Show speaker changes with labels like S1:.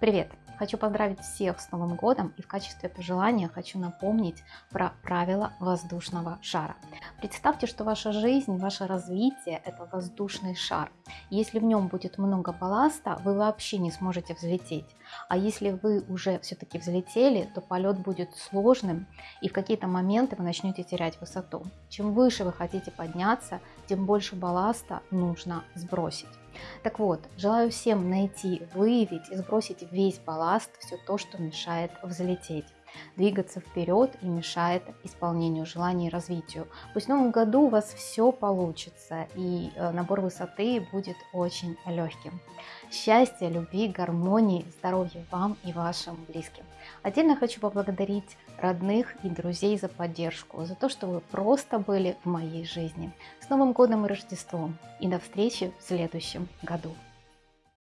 S1: Привет! Хочу поздравить всех с Новым годом и в качестве пожелания хочу напомнить про правила воздушного шара. Представьте, что ваша жизнь, ваше развитие – это воздушный шар. Если в нем будет много балласта, вы вообще не сможете взлететь. А если вы уже все-таки взлетели, то полет будет сложным и в какие-то моменты вы начнете терять высоту. Чем выше вы хотите подняться, тем больше балласта нужно сбросить. Так вот, желаю всем найти, выявить и сбросить весь балласт, все то, что мешает взлететь двигаться вперед и мешает исполнению желаний и развитию. Пусть в новом году у вас все получится и э, набор высоты будет очень легким. Счастья, любви, гармонии, здоровья вам и вашим близким. Отдельно хочу поблагодарить родных и друзей за поддержку, за то, что вы просто были в моей жизни. С Новым годом и Рождеством! И до встречи в следующем году!